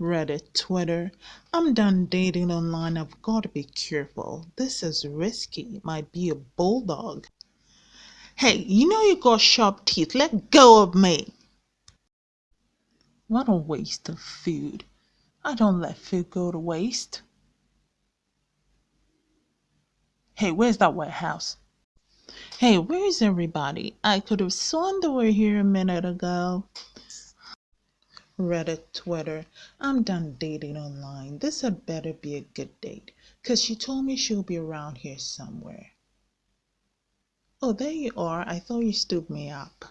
Reddit, Twitter. I'm done dating online. I've got to be careful. This is risky. Might be a bulldog. Hey, you know you got sharp teeth. Let go of me. What a waste of food. I don't let food go to waste. Hey, where's that warehouse? Hey, where's everybody? I could have sworn they were here a minute ago. Reddit, Twitter. I'm done dating online. This had better be a good date, 'cause she told me she'll be around here somewhere. Oh, there you are. I thought you stood me up.